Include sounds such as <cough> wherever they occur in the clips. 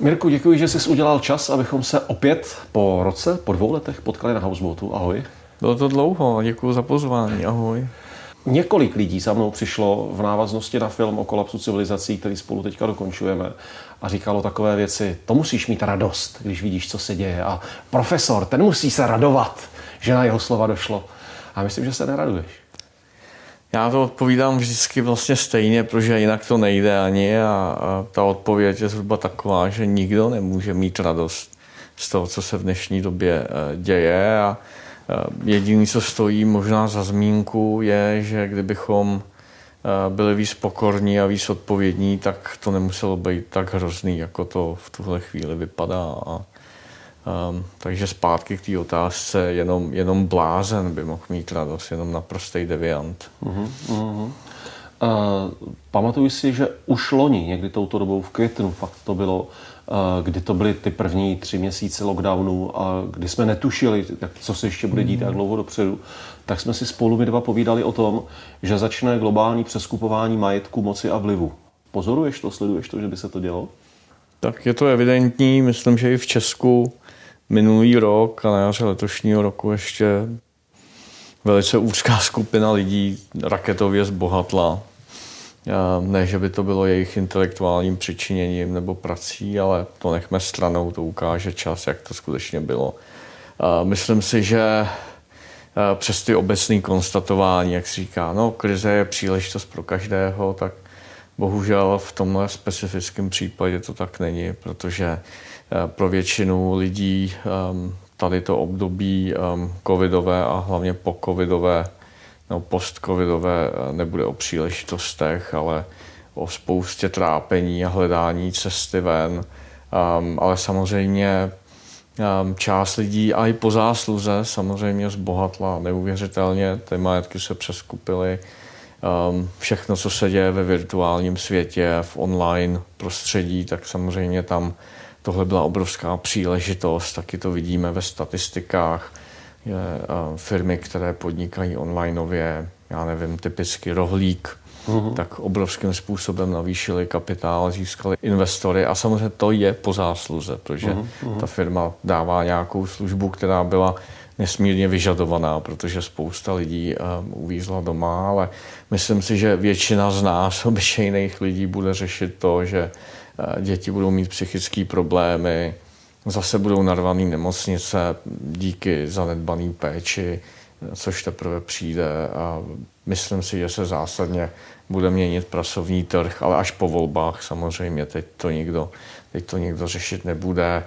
Mirku, děkuji, že jsi udělal čas, abychom se opět po roce, po dvou letech potkali na Houseboatu. Ahoj. Bylo to dlouho, děkuji za pozvání, ahoj. Několik lidí za mnou přišlo v návaznosti na film o kolapsu civilizací, který spolu teďka dokončujeme a říkalo takové věci, to musíš mít radost, když vidíš, co se děje a profesor, ten musí se radovat, že na jeho slova došlo. A myslím, že se neraduješ. Já to odpovídám vždycky vlastně stejně, protože jinak to nejde ani a, a ta odpověď je zhruba taková, že nikdo nemůže mít radost z toho, co se v dnešní době eh, děje a eh, jediný, co stojí možná za zmínku, je, že kdybychom eh, byli víc pokorní a víc odpovědní, tak to nemuselo být tak hrozný, jako to v tuhle chvíli vypadá. A Um, takže zpátky k té otázce, jenom, jenom blázen by mohl mít radost, jenom naprostý deviant. Uh-huh, uh-huh. Uh, pamatuju si, že už loni, někdy touto dobou v květnu, fakt to bylo, uh, kdy to byly ty první tři měsíce lockdownu a kdy jsme netušili, jak, co se ještě bude dít, jak dlouho dopředu, tak jsme si spolu my dva povídali o tom, že začne globální přeskupování majetku, moci a vlivu. Pozoruješ to, sleduješ to, že by se to dělo? Tak je to evidentní, myslím, že i v Česku minulý rok a na jaře letošního roku ještě velice úzká skupina lidí raketově zbohatla. Ne, že by to bylo jejich intelektuálním přičiněním nebo prací, ale to nechme stranou, to ukáže čas, jak to skutečně bylo. Myslím si, že přes ty obecné konstatování, jak se říká, no, krize je příležitost pro každého, tak bohužel v tomhle specifickém případě to tak není, protože pro většinu lidí ehm, tady to období ehm, covidové a hlavně po covidové nebo post-covidové eh, nebude o příležitostech, ale o spoustě trápení a hledání cesty ven. Um, ale samozřejmě část lidí a i po zásluze samozřejmě zbohatla neuvěřitelně. Ty majetky se přeskupily. Všechno, co se děje ve virtuálním světě, v online prostředí, tak samozřejmě tam tohle byla obrovská příležitost, taky to vidíme ve statistikách. Je, uh, firmy, které podnikají onlineově, já nevím, typicky rohlík, uh-huh. tak obrovským způsobem navýšili kapitál, získali investory a samozřejmě to je po zásluze, protože uh-huh. ta firma dává nějakou službu, která byla nesmírně vyžadovaná, protože spousta lidí um, uvízla doma, ale myslím si, že většina z nás, <laughs> obyčejných lidí, bude řešit to, že děti budou mít psychické problémy, zase budou narvaný nemocnice díky zanedbaný péči, což teprve přijde a myslím si, že se zásadně bude měnit pracovní trh, ale až po volbách samozřejmě, teď to nikdo, teď to nikdo řešit nebude.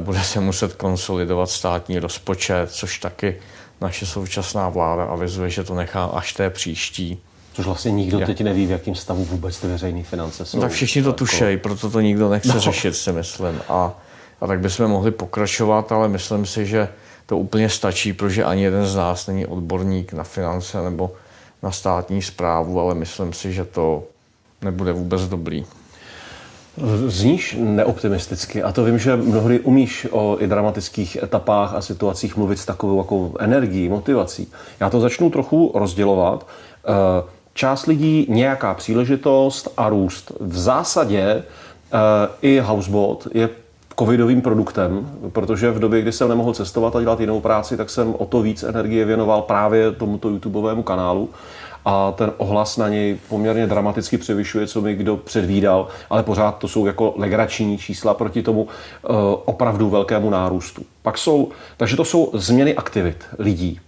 Bude se muset konsolidovat státní rozpočet, což taky naše současná vláda avizuje, že to nechá až té příští. Což vlastně nikdo Jak? teď neví, v jakém stavu vůbec ty veřejné finance jsou. Tak všichni to jako- tušejí, proto to nikdo nechce no. řešit, si myslím. A, a tak bychom mohli pokračovat, ale myslím si, že to úplně stačí, protože ani jeden z nás není odborník na finance nebo na státní zprávu, ale myslím si, že to nebude vůbec dobrý. Zníš neoptimisticky a to vím, že mnohdy umíš o i dramatických etapách a situacích mluvit s takovou jako energií, motivací. Já to začnu trochu rozdělovat. Uh, část lidí nějaká příležitost a růst. V zásadě e, i Houseboat je covidovým produktem, protože v době, kdy jsem nemohl cestovat a dělat jinou práci, tak jsem o to víc energie věnoval právě tomuto YouTubeovému kanálu a ten ohlas na něj poměrně dramaticky převyšuje, co mi kdo předvídal, ale pořád to jsou jako legrační čísla proti tomu e, opravdu velkému nárůstu. Pak jsou, takže to jsou změny aktivit lidí.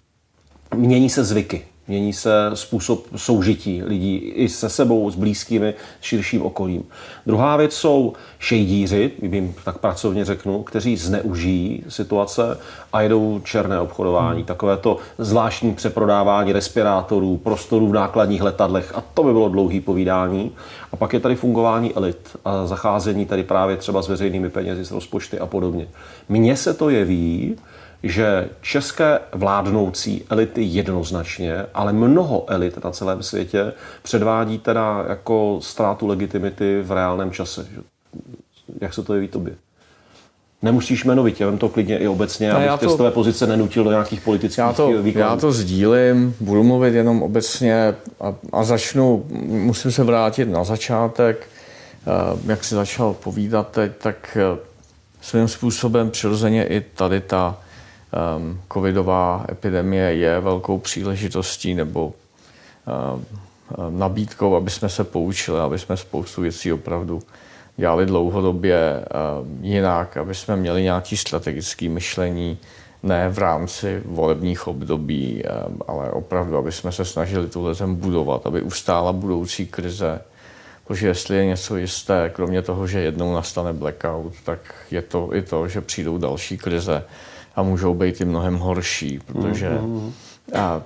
Mění se zvyky. Mění se způsob soužití lidí i se sebou, s blízkými, s širším okolím. Druhá věc jsou šejdíři, jim tak pracovně řeknu, kteří zneužijí situace a jedou černé obchodování. Hmm. Takové to zvláštní přeprodávání respirátorů, prostorů v nákladních letadlech a to by bylo dlouhý povídání. A pak je tady fungování elit a zacházení tady právě třeba s veřejnými penězi, s rozpočty a podobně. Mně se to jeví, že české vládnoucí elity jednoznačně, ale mnoho elit na celém světě předvádí teda jako ztrátu legitimity v reálném čase. Jak se to jeví tobě? Nemusíš jmenovitě, vem to klidně i obecně, abych to, z tvé pozice nenutil do nějakých politických já to, výkonů. Já to sdílím, budu mluvit jenom obecně a, a začnu, musím se vrátit na začátek. jak si začal povídat teď, tak svým způsobem přirozeně i tady ta um, covidová epidemie je velkou příležitostí nebo um, nabídkou, aby jsme se poučili, aby jsme spoustu věcí opravdu dělali dlouhodobě um, jinak, aby jsme měli nějaké strategické myšlení, ne v rámci volebních období, ale opravdu, aby jsme se snažili tuhle zem budovat, aby ustála budoucí krize, Protože jestli je něco jisté, kromě toho, že jednou nastane blackout, tak je to i to, že přijdou další krize a můžou být i mnohem horší, protože mm-hmm.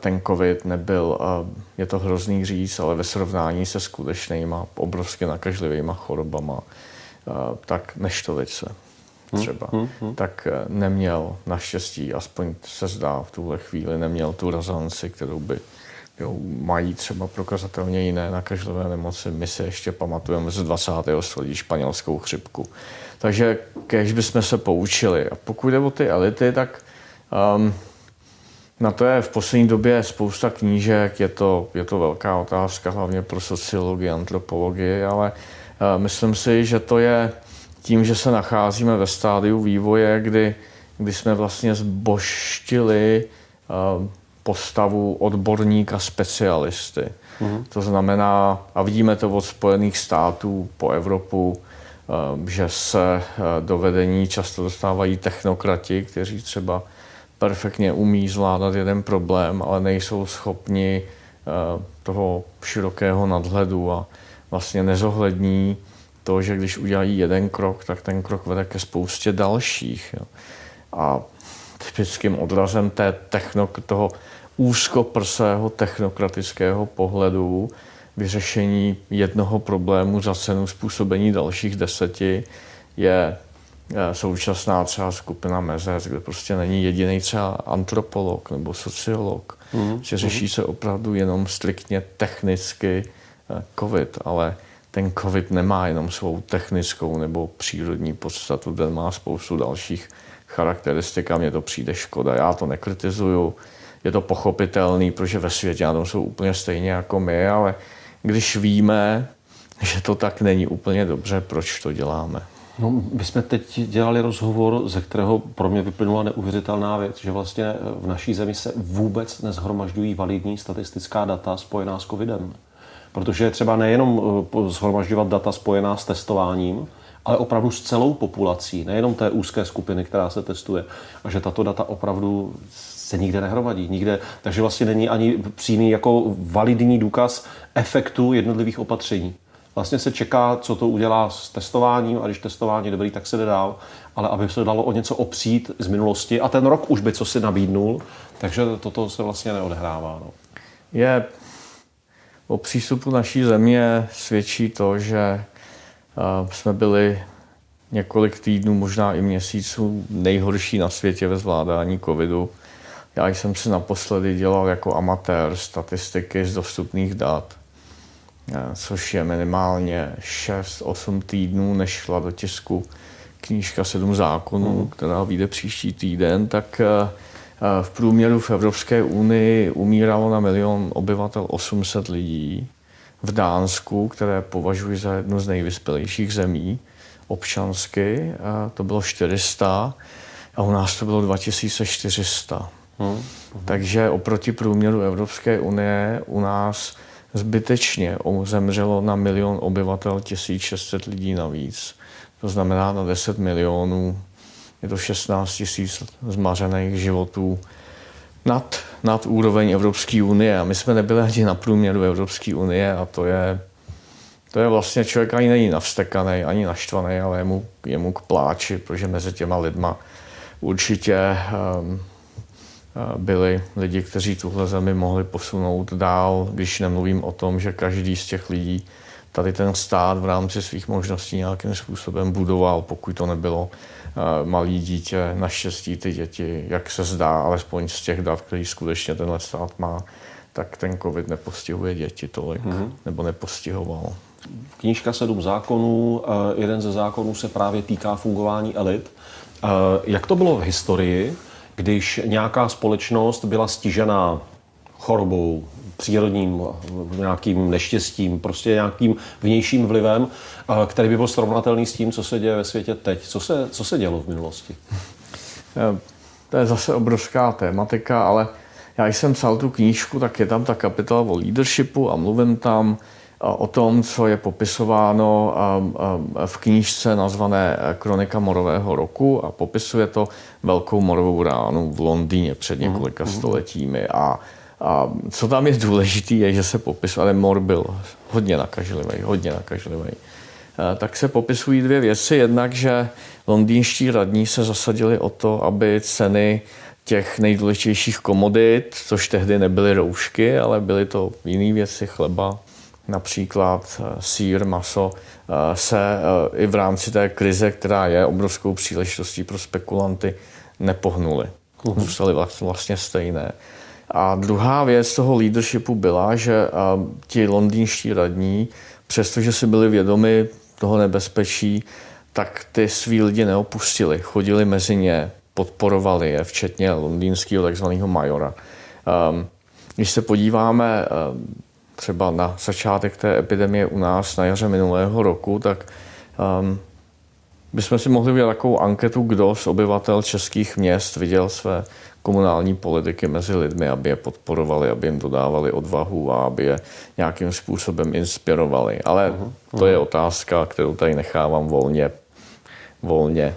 ten covid nebyl, je to hrozný říct, ale ve srovnání se skutečnýma obrovsky nakažlivýma chorobama, tak neštovice třeba, mm-hmm. tak e, neměl naštěstí, aspoň se zdá v tuhle chvíli, neměl tu razanci, kterou by jo, mají třeba prokazatelně jiné nakažlivé nemoci. My si ještě pamatujeme z 20. století španělskou chřipku. Takže kež bychom se poučili. A pokud jde o ty elity, tak um, na to je v poslední době spousta knížek, je to, je to velká otázka, hlavně pro sociologii, antropologii, ale uh, myslím si, že to je tím, že se nacházíme ve stádiu vývoje, kdy, kdy jsme vlastně zboštili uh, postavu odborníka specialisty. Mm. To znamená, a vidíme to od Spojených států po Evropu, že se eh, do vedení často dostávají technokrati, kteří třeba perfektně umí zvládat jeden problém, ale nejsou schopni eh, toho širokého nadhledu a vlastně nezohlední to, že když udělají jeden krok, tak ten krok vede ke spoustě dalších. A typickým odrazem té techno, toho úzkoprsého technokratického pohledu vyřešení jednoho problému za cenu způsobení dalších deseti je eh, současná třeba skupina Mezec, kde prostě není jediný třeba antropolog nebo sociolog. Mm. Že řeší se opravdu jenom striktně technicky eh, COVID, ale ten COVID nemá jenom svou technickou nebo přírodní podstatu, ten má spoustu dalších charakteristik a mně to přijde škoda. Já to nekritizuju, je to pochopitelný, protože ve světě na tom jsou úplně stejně jako my, ale když víme, že to tak není úplně dobře, proč to děláme? No, my jsme teď dělali rozhovor, ze kterého pro mě vyplynula neuvěřitelná věc, že vlastně v naší zemi se vůbec nezhromažďují validní statistická data spojená s covidem. Protože třeba nejenom eh, zhromažďovat data spojená s testováním, ale opravdu s celou populací, nejenom té úzké skupiny, která se testuje. A že tato data opravdu se nikde nehromadí. Nikde, takže vlastně není ani přímý jako validní důkaz efektu jednotlivých opatření. Vlastně se čeká, co to udělá s testováním a když testování je dobrý, tak se jde dál. Ale aby se dalo o něco opřít z minulosti a ten rok už by co si nabídnul, takže toto se vlastně neodehrává. No. Je o přístupu naší země svědčí to, že jsme byli několik týdnů, možná i měsíců nejhorší na světě ve zvládání covidu. Já jsem si naposledy dělal jako amatér statistiky z dostupných dat, eh, což je minimálně 6-8 týdnů, než šla do tisku knížka Sedm zákonů, mm. která vyjde příští týden, tak eh, eh, v průměru v Evropské unii umíralo na milion obyvatel 800 lidí. V Dánsku, které považuji za jednu z nejvyspělejších zemí občansky, to bylo 400 a u nás to bylo 2400. Hmm. Takže oproti průměru Evropské unie u nás zbytečně zemřelo na milion obyvatel 1600 lidí navíc. To znamená na 10 milionů je to 16 tisíc zmařených životů nad, nad úroveň Evropské unie. A my jsme nebyli ani na průměru Evropské unie a to je, to je vlastně člověk ani není navstekaný, ani naštvaný, ale je mu, je mu k pláči, protože mezi těma lidma určitě um, byli lidi, kteří tuhle zemi mohli posunout dál, když nemluvím o tom, že každý z těch lidí tady ten stát v rámci svých možností nějakým způsobem budoval, pokud to nebylo malý dítě, naštěstí ty děti, jak se zdá, alespoň z těch dat, který skutečně tenhle stát má, tak ten covid nepostihuje děti tolik, mm-hmm. nebo nepostihoval. Knížka Sedm zákonů, jeden ze zákonů se právě týká fungování elit. Jak to bylo v historii? Když nějaká společnost byla stižená chorobou, přírodním nějakým neštěstím, prostě nějakým vnějším vlivem, který by byl srovnatelný s tím, co se děje ve světě teď. Co se, co se dělo v minulosti? To je zase obrovská tématika, ale já jsem psal tu knížku, tak je tam ta kapitola o leadershipu a mluvím tam o tom, co je popisováno v knížce nazvané Kronika morového roku a popisuje to velkou morovou ránu v Londýně před několika mm-hmm. stoletími. A, a co tam je důležité, je, že se popisuje, ale mor byl hodně nakažlivý, hodně nakažlivý. Tak se popisují dvě věci. Jednak, že londýnští radní se zasadili o to, aby ceny těch nejdůležitějších komodit, což tehdy nebyly roušky, ale byly to jiné věci, chleba, například eh, sír, maso, eh, se eh, i v rámci té krize, která je obrovskou příležitostí pro spekulanty, nepohnuly. Uhum. Zůstaly vlastně stejné. A druhá věc toho leadershipu byla, že ti londýnští radní, přestože si byli vědomi toho nebezpečí, tak ty svý lidi neopustili. Chodili mezi ně, podporovali je, včetně londýnského takzvaného majora. Um, když se podíváme třeba na začátek té epidemie u nás na jaře minulého roku, tak um, bychom si mohli udělat takovou anketu, kdo z obyvatel českých měst viděl své komunální politiky mezi lidmi, aby je podporovali, aby jim dodávali odvahu a aby je nějakým způsobem inspirovali. Ale uh-huh. to je otázka, kterou tady nechávám volně, volně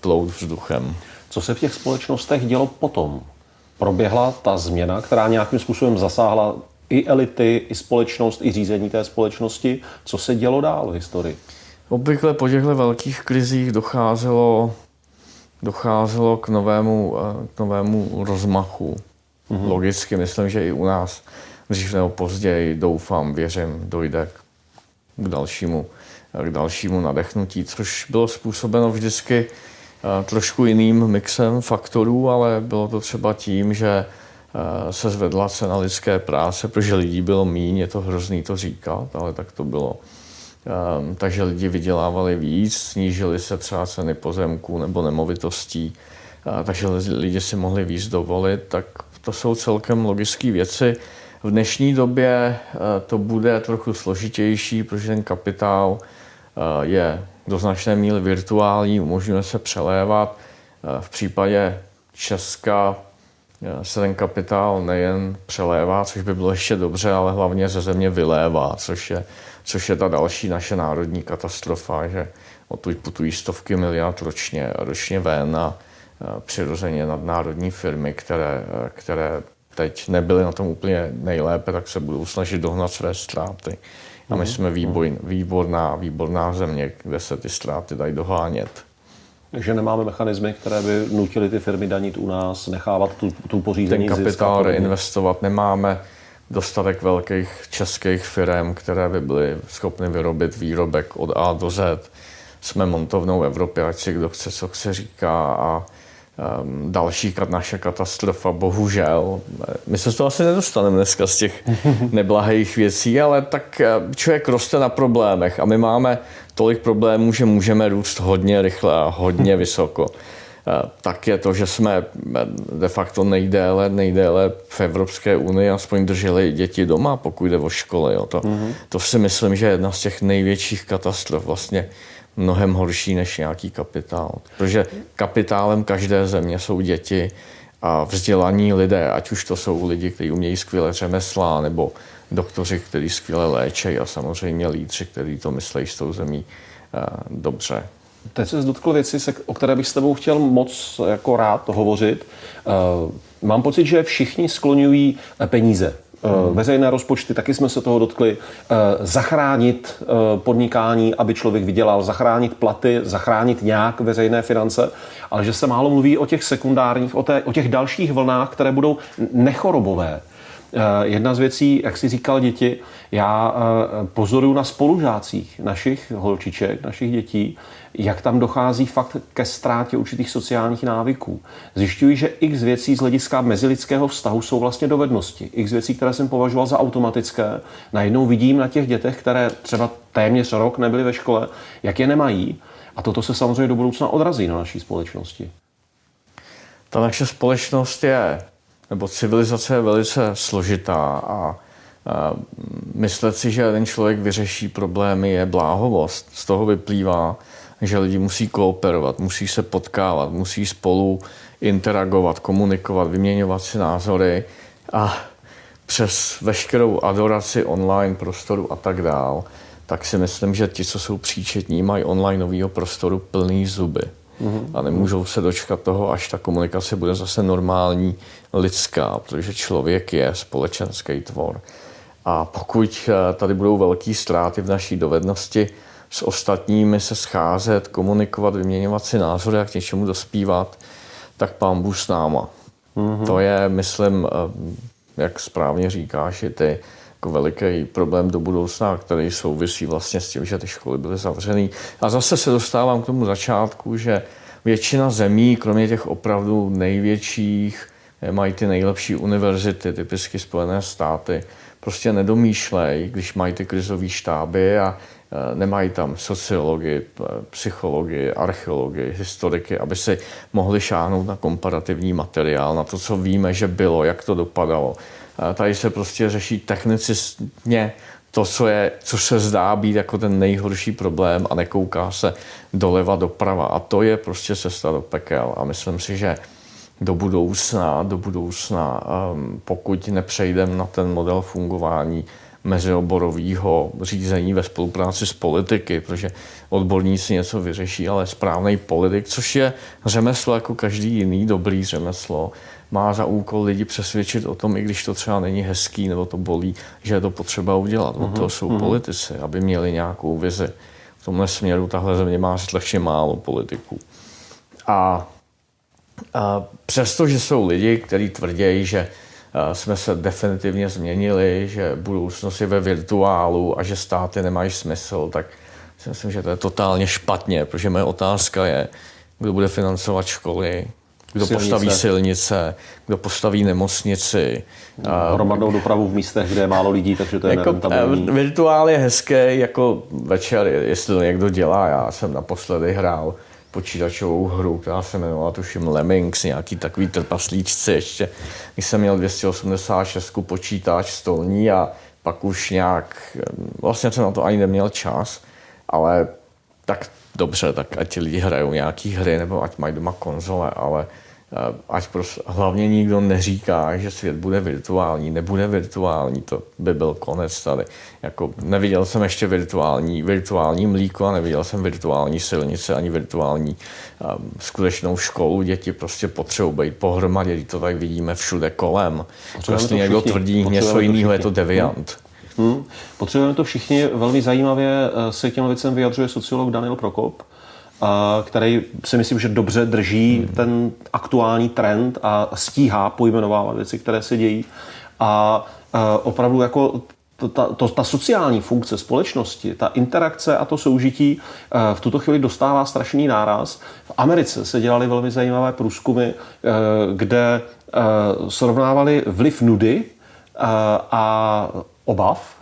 plout vzduchem. Co se v těch společnostech dělo potom? Proběhla ta změna, která nějakým způsobem zasáhla i elity, i společnost, i řízení té společnosti. Co se dělo dál v historii? Obvykle po těchto velkých krizích docházelo, docházelo k novému, eh, k novému rozmachu. Mm-hmm. Logicky, myslím, že i u nás dřív nebo později, doufám, věřím, dojde k dalšímu, k dalšímu nadechnutí, což bylo způsobeno vždycky eh, trošku jiným mixem faktorů, ale bylo to třeba tím, že Eh, se zvedla cena lidské práce, protože lidí bylo míň, je to hrozný to říkat, ale tak to bylo. Ehm, takže lidi vydělávali víc, snížily se třeba ceny pozemků nebo nemovitostí, eh, takže lidi si mohli víc dovolit, tak to jsou celkem logické věci. V dnešní době eh, to bude trochu složitější, protože ten kapitál je do značné míry virtuální, umožňuje se přelévat. V případě Česka se ten kapitál nejen přelévá, což by bylo ještě dobře, ale hlavně ze země vylévá, což je, což je ta další naše národní katastrofa, že odtud putují stovky miliard ročně, ročně ven a přirozeně nadnárodní firmy, které, které teď nebyly na tom úplně nejlépe, tak se budou snažit dohnat své ztráty. A my mhm. jsme výboj, výborná, výborná země, kde se ty ztráty dají dohánět. Takže nemáme mechanismy, které by nutily ty firmy danit u nás, nechávat tu, tu pořízení Ten kapitál reinvestovat nemáme dostatek velkých českých firm, které by byly schopny vyrobit výrobek od A do Z. Jsme montovnou Evropy, ať si kdo chce, co chce říká a um, další naše katastrofa, bohužel. My se z toho asi nedostaneme dneska z těch <laughs> neblahých věcí, ale tak eh, člověk roste na problémech a my máme tolik problémů, že můžeme růst hodně rychle a hodně vysoko. Eh, tak je to, že jsme eh, de facto nejdéle, nejdéle v Evropské unii aspoň drželi děti doma, pokud jde o školy. Jo. To, mm-hmm. to si myslím, že je jedna z těch největších katastrof, vlastně mnohem horší než nějaký kapitál. Protože kapitálem každé země jsou děti a vzdělaní lidé, ať už to jsou lidi, kteří umějí skvěle řemesla, nebo doktoři, kteří skvěle léčejí a samozřejmě lídři, kteří to myslí s tou zemí uh, dobře. Teď se dotkl věci, o které bych s tebou chtěl moc jako rád hovořit. Uh, mám pocit, že všichni skloňují peníze Hmm. Veřejné rozpočty, taky jsme se toho dotkli. Zachránit podnikání, aby člověk vydělal, zachránit platy, zachránit nějak veřejné finance, ale že se málo mluví o těch sekundárních, o, té, o těch dalších vlnách, které budou nechorobové. Eh, jedna z věcí, jak si říkal děti, já eh, pozoruju na spolužácích našich holčiček, našich dětí, jak tam dochází fakt ke ztrátě určitých sociálních návyků. Zjišťuji, že x věcí z hlediska mezilidského vztahu jsou vlastně dovednosti. X věcí, které jsem považoval za automatické, najednou vidím na těch dětech, které třeba téměř rok nebyly ve škole, jak je nemají. A toto se samozřejmě do budoucna odrazí na naší společnosti. Ta naše společnost je nebo civilizace je velice složitá a myslet si, že ten člověk vyřeší problémy je bláhovost. Z toho vyplývá, že lidi musí kooperovat, musí se potkávat, musí spolu interagovat, komunikovat, vyměňovat si názory a přes veškerou adoraci online prostoru a tak dál, tak si myslím, že ti, co jsou příčetní, mají online nového prostoru plný zuby. Mm-hmm. A nemůžou se dočkat toho, až ta komunikace bude zase normální, lidská, protože člověk je společenský tvor. A pokud eh, tady budou velké ztráty v naší dovednosti s ostatními se scházet, komunikovat, vyměňovat si názory a k něčemu dospívat, tak pán Bůh s náma. Mm-hmm. To je, myslím, eh, jak správně říkáš, i ty, jako veliký problém do budoucna, který souvisí vlastně s tím, že ty školy byly zavřené. A zase se dostávám k tomu začátku, že většina zemí, kromě těch opravdu největších, mají ty nejlepší univerzity, typicky Spojené státy, prostě nedomýšlej, když mají ty krizové štáby a e, nemají tam sociologii, psychologii, archeologii, historiky, aby si mohli šáhnout na komparativní materiál, na to, co víme, že bylo, jak to dopadalo. Tady se prostě řeší technicistně to, co, je, co se zdá být jako ten nejhorší problém a nekouká se doleva doprava. A to je prostě cesta do pekel. A myslím si, že do budoucna, do budoucna, um, pokud nepřejdeme na ten model fungování mezioborového řízení ve spolupráci s politiky, protože odborníci něco vyřeší, ale správný politik, což je řemeslo jako každý jiný dobrý řemeslo, má za úkol lidi přesvědčit o tom, i když to třeba není hezký nebo to bolí, že je to potřeba udělat. Uh-huh, to jsou uh-huh. politici, aby měli nějakou vizi. V tomhle směru tahle země má strašně málo politiků. A a přestože jsou lidi, kteří tvrdí, že jsme se definitivně změnili, že budoucnost je ve virtuálu a že státy nemají smysl, tak si myslím, že to je totálně špatně, protože moje otázka je, kdo bude financovat školy, kdo silnice. postaví silnice, kdo postaví nemocnici. Hromadnou dopravu v místech, kde je málo lidí, takže to je jako, Virtuál je hezký, jako večer, jestli to někdo dělá. Já jsem naposledy hrál počítačovou hru, která se jmenovala tuším Lemmings, nějaký takový trpaslíčci ještě, když jsem měl 286 počítač stolní a pak už nějak, vlastně jsem na to ani neměl čas, ale tak dobře, tak ať ti lidi hrajou nějaký hry nebo ať mají doma konzole, ale Eh, ať prostě hlavně nikdo neříká, že svět bude virtuální, nebude virtuální, to by byl konec tady. Jako, neviděl jsem ještě virtuální, virtuální mlíko a neviděl jsem virtuální silnice ani virtuální um, skutečnou školu. Děti prostě potřebují být pohromadě, to tak vidíme všude kolem. Prostě někdo tvrdí něco jiného, je to deviant. Hmm. Hmm. Potřebujeme to všichni. Velmi zajímavě eh, se těm věcem vyjadřuje sociolog Daniel Prokop, který si myslím, že dobře drží hmm. ten aktuální trend a stíhá pojmenovávat věci, které se dějí. A opravdu jako ta, to, ta sociální funkce společnosti, ta interakce a to soužití v tuto chvíli dostává strašný náraz. V Americe se dělaly velmi zajímavé průzkumy, kde srovnávali vliv nudy a obav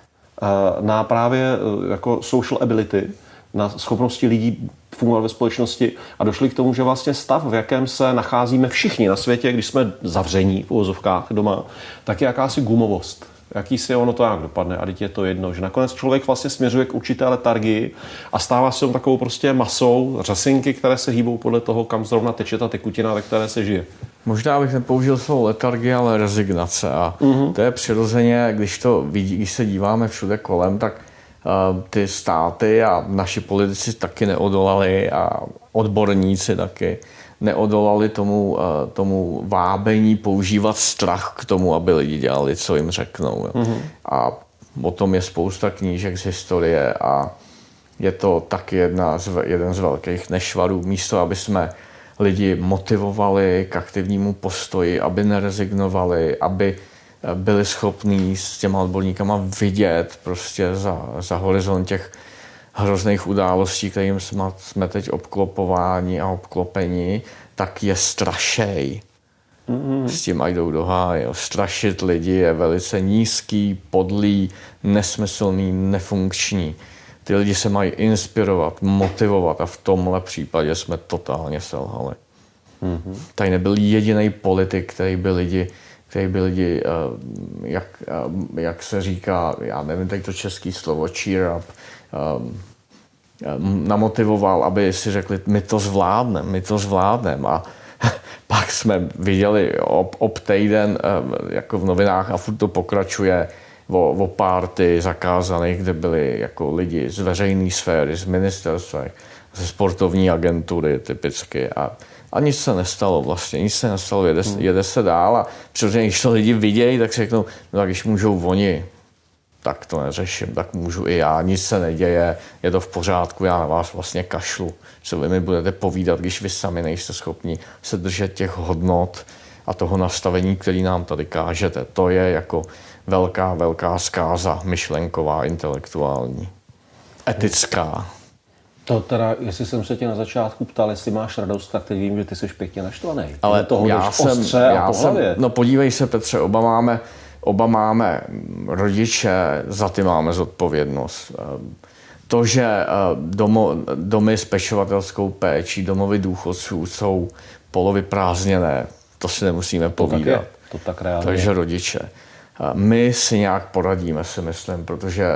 na právě jako social ability, na schopnosti lidí fungovat ve společnosti a došli k tomu, že vlastně stav, v jakém se nacházíme všichni na světě, když jsme zavření v uvozovkách doma, tak je jakási gumovost. Jaký si ono to jak dopadne a teď je to jedno, že nakonec člověk vlastně směřuje k určité letargii a stává se takovou prostě masou řasinky, které se hýbou podle toho, kam zrovna teče ta tekutina, ve které se žije. Možná bych nepoužil slovo letargie, ale rezignace. A uh-huh. to je přirozeně, když, to vidí, když se díváme všude kolem, tak Eh, ty státy a naši politici taky neodolali a odborníci taky neodolali tomu, eh, tomu vábení používat strach k tomu, aby lidi dělali, co jim řeknou. Mm-hmm. A o tom je spousta knížek z historie a je to taky jedna z, jeden z velkých nešvarů. Místo, aby jsme lidi motivovali k aktivnímu postoji, aby nerezignovali, aby byli schopní s těma odborníkama vidět prostě za, za horizont těch hrozných událostí, kterým jsme, jsme teď obklopováni a obklopeni, tak je strašej. Mm-hmm. S tím jdou do háje. Strašit lidi je velice nízký, podlý, nesmyslný, nefunkční. Ty lidi se mají inspirovat, motivovat a v tomhle případě jsme totálně selhali. Mm-hmm. Tady nebyl jediný politik, který by lidi který by lidi, eh, jak, eh, jak se říká, já nevím teď to český slovo, cheer up, namotivoval, aby si řekli, my to zvládneme, my to zvládneme. A <laughs> pak jsme viděli ob, ob týden jako v novinách a furt to pokračuje o, o párty zakázaných, kde byli jako lidi z veřejné sféry, z ministerstva, ze sportovní agentury typicky. A, a nic se nestalo vlastně, nic se nestalo, jede, hmm. jede se dál a přirozeně, když to lidi vidějí, tak si řeknou, no tak když můžou oni, tak to neřeším, tak můžu i já, nic se neděje, je to v pořádku, já na vás vlastně kašlu. Co vy mi budete povídat, když vy sami nejste schopni se držet těch hodnot a toho nastavení, který nám tady kážete. To je jako velká, velká zkáza myšlenková, intelektuální, etická. To teda, jestli jsem se tě na začátku ptal, jestli máš radost, tak teď vím, že ty jsi pěkně naštvaný. Ale toho já jsem, já jsem, no podívej se Petře, oba máme, oba máme rodiče, za ty máme zodpovědnost. Ehm, to, že ehm, domo, domy s pečovatelskou péčí, domovy důchodců jsou polovy prázdněné, to si nemusíme povídat. To tak, je. To tak reálně. Takže rodiče. My si nějak poradíme, si myslím, protože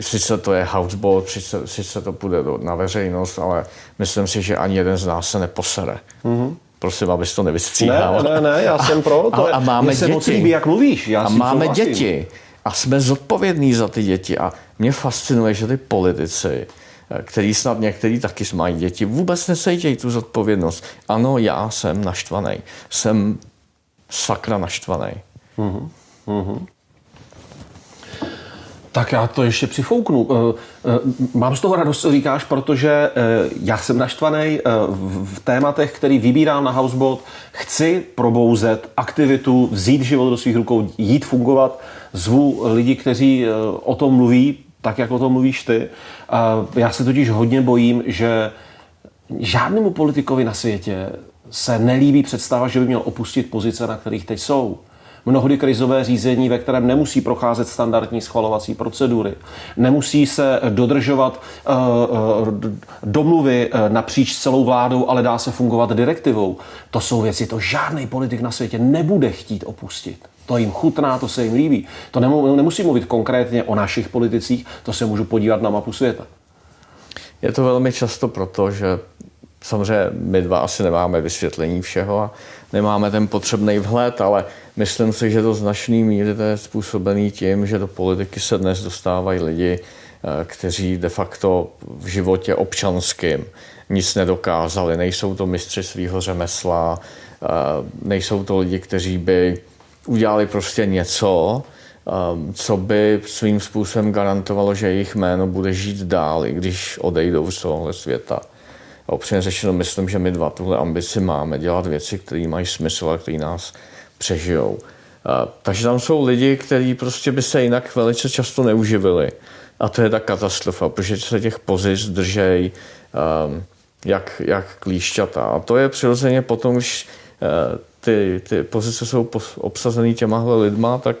sice to je houseboat, sice, sice to půjde na veřejnost, ale myslím si, že ani jeden z nás se neposere. Mm-hmm. Prosím, abys to nevystříhal. Ne, ne, ne, já jsem pro. To a, a máme děti. moc líbí, jak mluvíš. Já a máme souhlasím. děti. A jsme zodpovědní za ty děti. A mě fascinuje, že ty politici, eh, který snad některý taky mají děti, vůbec nesejtějí tu zodpovědnost. Ano, já jsem naštvaný. Jsem sakra naštvaný. Mm-hmm. Mm-hmm. Tak já to ještě přifouknu. Eh, eh, mám z toho radost, co říkáš, protože eh, já jsem naštvaný v tématech, který vybírám na Houseboat. Chci probouzet aktivitu, vzít život do svých rukou, jít fungovat. Zvu lidi, kteří o tom mluví, tak jak o tom mluvíš ty. Já se totiž hodně bojím, že žádnému politikovi na světě se nelíbí představa, že by měl opustit pozice, na kterých teď jsou mnohdy krizové řízení, ve kterém nemusí procházet standardní schvalovací procedury, nemusí se dodržovat uh, uh, domluvy uh, napříč celou vládou, ale dá se fungovat direktivou. To jsou věci, to žádný politik na světě nebude chtít opustit. To jim chutná, to se jim líbí. To nemusí mluvit konkrétně o našich politicích, to se můžu podívat na mapu světa. Je to velmi často proto, že samozřejmě my dva asi nemáme vysvětlení všeho a nemáme ten potřebný vhled, ale myslím si, že to značný míry je způsobený tím, že do politiky se dnes dostávají lidi, eh, kteří de facto v životě občanským nic nedokázali. Nejsou to mistři svého řemesla, eh, nejsou to lidi, kteří by udělali prostě něco, eh, co by svým způsobem garantovalo, že jejich jméno bude žít dál, i když odejdou z tohohle světa. A opřejmě řečeno, myslím, že my dva tuhle ambici máme, dělat věci, které mají smysl a které nás přežijou. A, takže tam jsou lidi, kteří prostě by se jinak velice často neuživili. A to je ta katastrofa, protože se těch pozic držej um, jak, jak klíšťata. A to je přirozeně potom, když uh, ty, ty pozice jsou obsazený těmahle lidma, tak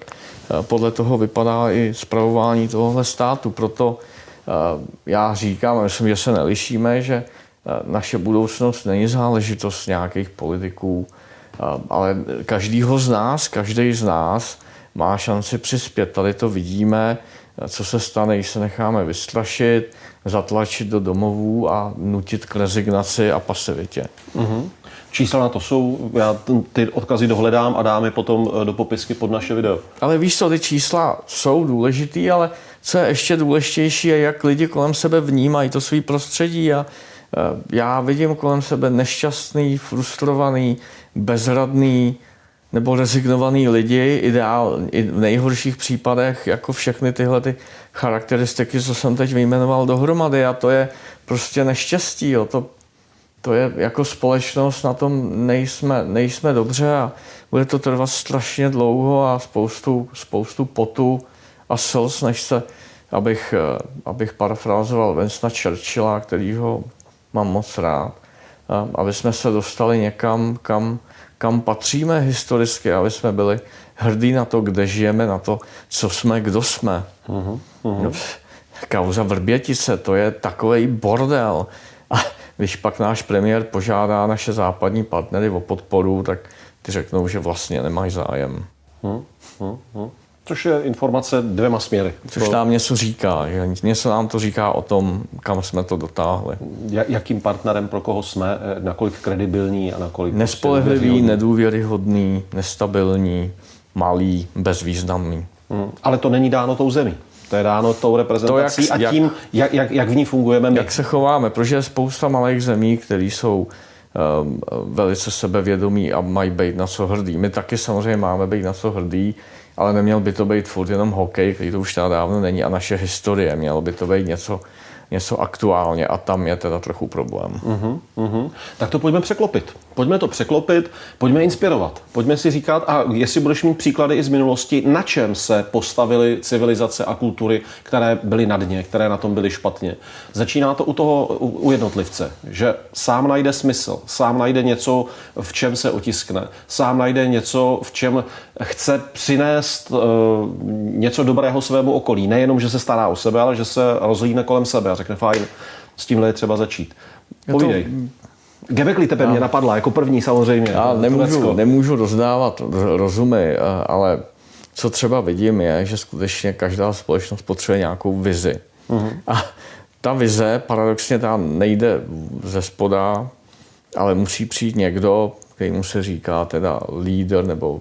uh, podle toho vypadá i zpravování tohohle státu. Proto uh, já říkám, a myslím, že se nelišíme, že naše budoucnost není záležitost nějakých politiků, ale každýho z nás, každý z nás má šanci přispět. Tady to vidíme, co se stane, když se necháme vystrašit, zatlačit do domovů a nutit k rezignaci a pasivitě. Mm-hmm. Čísla na to jsou, já ty odkazy dohledám a dám je potom do popisky pod naše video. Ale víš co, ty čísla jsou důležitý, ale co je ještě důležitější, je, jak lidi kolem sebe vnímají to svý prostředí a Eh, já vidím kolem sebe nešťastný, frustrovaný, bezradný nebo rezignovaný lidi, ideál, i v nejhorších případech, jako všechny tyhle ty charakteristiky, co jsem teď vyjmenoval dohromady a to je prostě neštěstí. Jo. To, to je jako společnost, na tom nejsme, nejsme dobře a bude to trvat strašně dlouho a spoustu, spoustu potu a slz, než se, abych, eh, abych parafrázoval Vincenta Churchilla, kterýho mám moc rád, aby jsme se dostali někam, kam, kam patříme historicky, aby jsme byli hrdí na to, kde žijeme, na to, co jsme, kdo jsme. Uh-huh, uh-huh. Kauza Vrbětice, to je takový bordel. A když pak náš premiér požádá naše západní partnery o podporu, tak ty řeknou, že vlastně nemají zájem. Hmm, hmm. Což je informace dvěma směry. Což nám něco říká, že něco nám to říká o tom, kam jsme to dotáhli. Jakým partnerem, pro koho jsme, eh, nakolik kredibilní a nakolik... Nespolehlivý, prostě nedůvěryhodný, nestabilní, malý, bezvýznamný. Hmm. Ale to není dáno tou zemí. To je dáno tou reprezentací to, jak, a tím, jak, jak, jak v ní fungujeme my. Jak se chováme, protože je spousta malých zemí, které jsou um, velice sebevědomí a mají být na co hrdý. My taky samozřejmě máme být na co hrdý, ale neměl by to být furt jenom hokej, který to už teda dávno není, a naše historie. Mělo by to být něco, něco aktuálně a tam je teda trochu problém. Uh-huh, uh-huh. Tak to pojďme překlopit. Pojďme to překlopit, pojďme inspirovat. Pojďme si říkat, a jestli budeš mít příklady i z minulosti, na čem se postavily civilizace a kultury, které byly na dně, které na tom byly špatně. Začíná to u toho, u jednotlivce, že sám najde smysl, sám najde něco, v čem se otiskne, sám najde něco, v čem chce přinést uh, něco dobrého svému okolí. Nejenom, že se stará o sebe, ale že se rozhlídne kolem sebe a řekne, fajn, s tímhle je třeba začít. Povídej. Gebekli tebe mě napadla jako první samozřejmě. Já nemůžu, nemůžu rozdávat rozumy, ale co třeba vidím je, že skutečně každá společnost potřebuje nějakou vizi. Uh-huh. A ta vize paradoxně tam nejde ze spoda, ale musí přijít někdo, který mu se říká teda líder nebo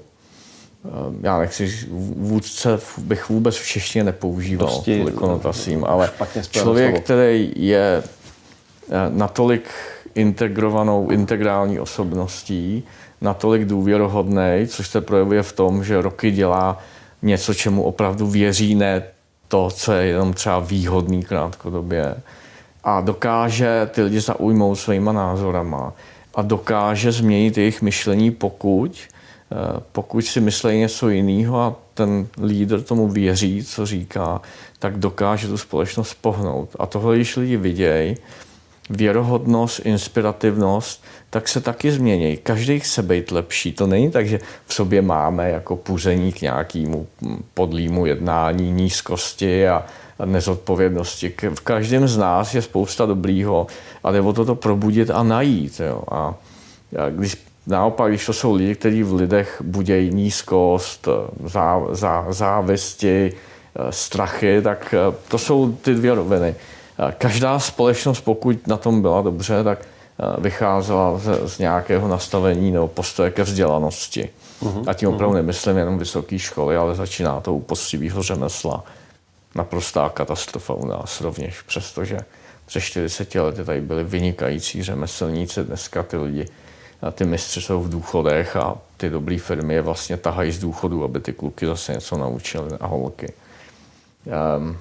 eh, já nechci, vůdce bych vůbec v češtině nepoužíval Dosti, kvůli konotacím, ale člověk, slovo. který je eh, natolik integrovanou, integrální osobností, natolik důvěrohodný, což se projevuje v tom, že roky dělá něco, čemu opravdu věří, ne to, co je jenom třeba výhodný krátkodobě. A dokáže ty lidi zaujmout svýma názorama a dokáže změnit jejich myšlení, pokud, eh, pokud si myslí něco jiného a ten lídr tomu věří, co říká, tak dokáže tu společnost pohnout. A tohle, když lidi vidějí, věrohodnost, inspirativnost, tak se taky změní. Každý chce být lepší. To není tak, že v sobě máme jako puzení k nějakému podlímu jednání, nízkosti a nezodpovědnosti. V každém z nás je spousta dobrýho a jde o to, to probudit a najít. Jo. A když Naopak, když to jsou lidi, kteří v lidech budějí nízkost, zá, zá, závisti, strachy, tak to jsou ty dvě roviny. Každá společnost, pokud na tom byla dobře, tak vycházela z, z nějakého nastavení nebo postoje ke vzdělanosti. Uh-huh. A tím opravdu uh-huh. nemyslím jenom vysoké školy, ale začíná to u poctivého řemesla. Naprostá katastrofa u nás rovněž, přestože přes 40 lety tady byli vynikající řemeslníci, dneska ty lidi, a ty mistři jsou v důchodech a ty dobré firmy je vlastně tahají z důchodu, aby ty kluky zase něco naučili a holky. Um,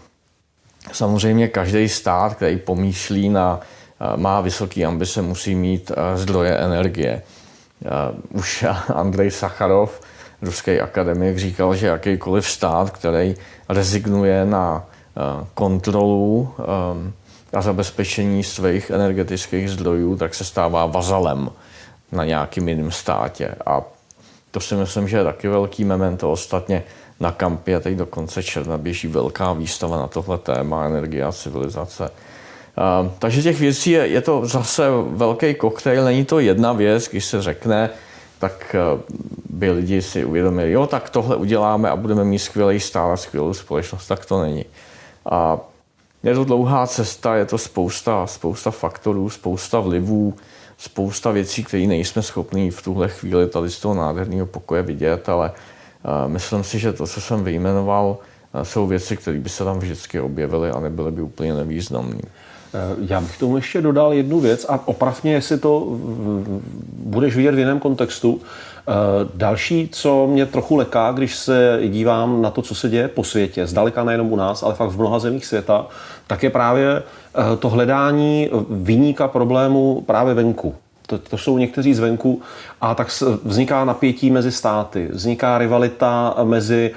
Samozřejmě každý stát, který pomýšlí na, eh, má vysoké ambice, musí mít eh, zdroje energie. Eh, už <laughs> Andrej Sacharov, ruský akademik, říkal, že jakýkoliv stát, který rezignuje na kontrolu a zabezpečení svých energetických zdrojů, tak se stává vazalem na nějakým jiném státě. A to si myslím, že je taky velký memento. Ostatně na kampě, teď do konce června běží velká výstava na tohle téma energie a civilizace. Uh, takže těch věcí je, je to zase velký koktejl, není to jedna věc, když se řekne, tak uh, by lidi si uvědomili, jo, tak tohle uděláme a budeme mít skvělý stát a skvělou společnost, tak to není. A je to dlouhá cesta, je to spousta, spousta faktorů, spousta vlivů, spousta věcí, které nejsme schopni v tuhle chvíli tady z toho nádherného pokoje vidět, ale Myslím si, že to, co jsem vyjmenoval, jsou věci, které by se tam vždycky objevily a nebyly by úplně nevýznamné. Já bych tomu ještě dodal jednu věc a opravně, jestli to budeš vidět v jiném kontextu. Eh, další, co mě trochu leká, když se dívám na to, co se děje po světě, zdaleka nejenom u nás, ale fakt v mnoha zemích světa, tak je právě eh, to hledání vyníka problému právě venku to, to jsou někteří zvenku a tak vzniká napětí mezi státy, vzniká rivalita mezi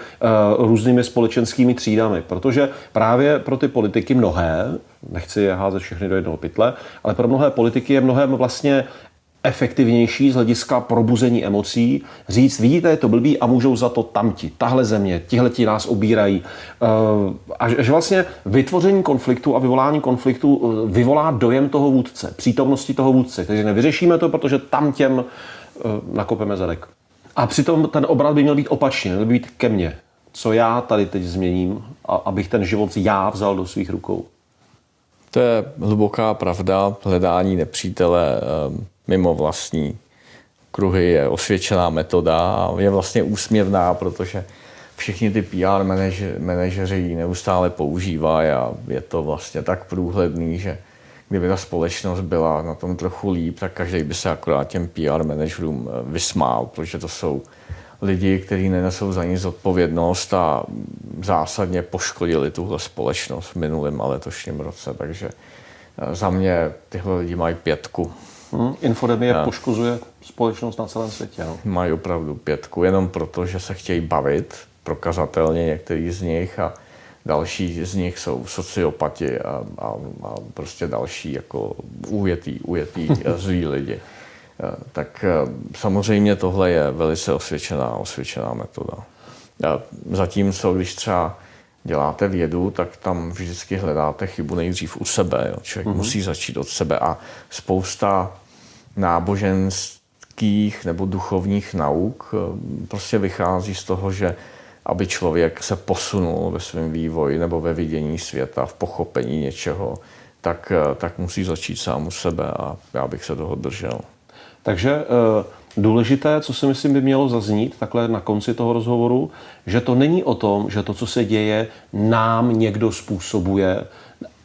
uh, různými společenskými třídami, protože právě pro ty politiky mnohé, nechci je házet všechny do jednoho pytle, ale pro mnohé politiky je mnohem vlastně efektivnější z hlediska probuzení emocí, říct, vidíte, je to blbý a můžou za to tamti, tahle země, ti nás obírají. Eh, a že vlastně vytvoření konfliktu a vyvolání konfliktu eh, vyvolá dojem toho vůdce, přítomnosti toho vůdce. Takže nevyřešíme to, protože tam těm eh, nakopeme zadek. A přitom ten obrat by měl být opačný, měl být ke mně. Co já tady teď změním, abych ten život já vzal do svých rukou. To je hluboká pravda. Hledání nepřítele mimo vlastní kruhy je osvědčená metoda a je vlastně úsměvná, protože všichni ty PR manažeři ji neustále používají a je to vlastně tak průhledný, že kdyby ta společnost byla na tom trochu líp, tak každý by se akorát těm PR manažerům eh, vysmál, protože to jsou lidi, kteří nenesou za nic odpovědnost a zásadně poškodili tuhle společnost v minulém a letošním roce. Takže eh, za mě tyhle lidi mají pětku. Hmm, infodemie a poškozuje společnost na celém světě. No. Mají opravdu pětku, jenom proto, že se chtějí bavit, prokazatelně některý z nich a další z nich jsou sociopati a, a, a prostě další jako ujetý, ujetý <laughs> zlí lidi. Tak samozřejmě tohle je velice osvědčená, osvědčená metoda. Zatímco, když třeba děláte vědu, tak tam vždycky hledáte chybu nejdřív u sebe. Jo. Člověk mm-hmm. musí začít od sebe a spousta náboženských nebo duchovních nauk eh, prostě vychází z toho, že aby člověk se posunul ve svém vývoji nebo ve vidění světa, v pochopení něčeho, tak, tak musí začít sám u sebe a já bych se toho držel. Takže eh, důležité, co si myslím by mělo zaznít takhle na konci toho rozhovoru, že to není o tom, že to, co se děje, nám někdo způsobuje,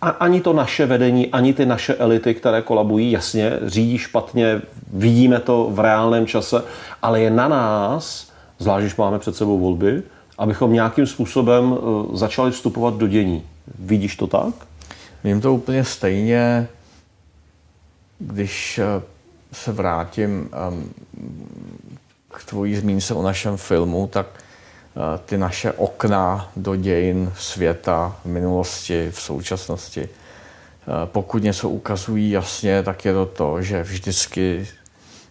a ani to naše vedení, ani ty naše elity, které kolabují, jasně, řídí špatně, vidíme to v reálném čase, ale je na nás, zvlášť když máme před sebou volby, abychom nějakým způsobem eh, začali vstupovat do dění. Vidíš to tak? Vím to úplně stejně, když eh, se vrátím um, k tvojí zmínce o našem filmu, tak ty naše okna do dějin světa v minulosti, v současnosti, uh, pokud něco ukazují jasně, tak je to to, že vždycky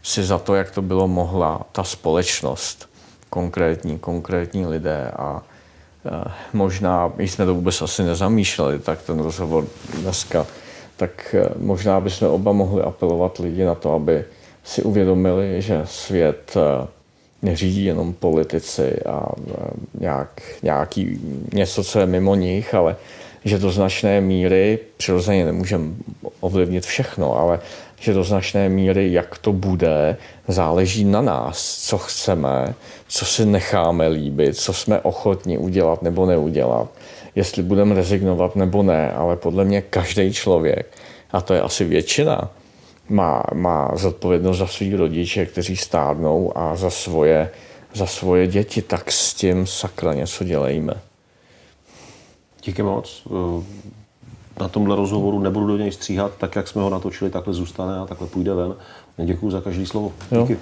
si za to, jak to bylo mohla ta společnost, konkrétní, konkrétní lidé. A uh, možná, my jsme to vůbec asi nezamýšleli, tak ten rozhovor dneska tak eh, možná bychom oba mohli apelovat lidi na to, aby si uvědomili, že svět eh, neřídí jenom politici a eh, nějak, nějaký, něco, co je mimo nich, ale že do značné míry, přirozeně nemůžeme ovlivnit všechno, ale že do značné míry, jak to bude, záleží na nás, co chceme, co si necháme líbit, co jsme ochotni udělat nebo neudělat jestli budeme rezignovat nebo ne, ale podle mě každý člověk, a to je asi většina, má, má zodpovědnost za svý rodiče, kteří stárnou a za svoje, za svoje děti, tak s tím sakra něco dělejme. Díky moc. Na tomhle rozhovoru nebudu do něj stříhat, tak jak jsme ho natočili, takhle zůstane a takhle půjde ven. Děkuji za každý slovo. Díky. Jo.